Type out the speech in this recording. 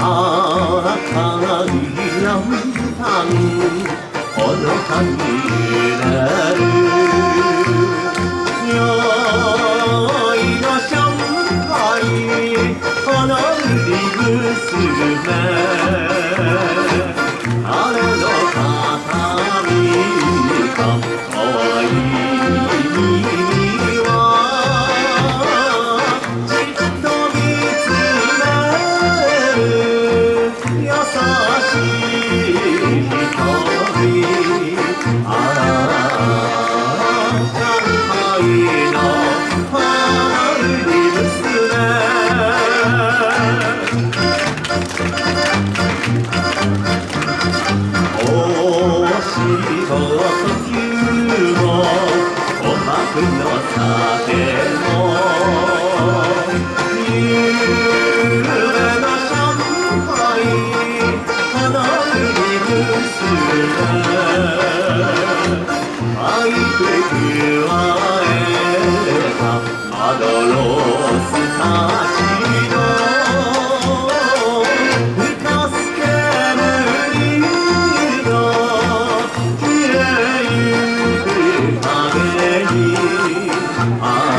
啊，看你两旁。Arkan giderim Yaylaşam ayı Kanar bir sürme くのさても夕べの上海花売り娘愛で食わえたまどろ Ah.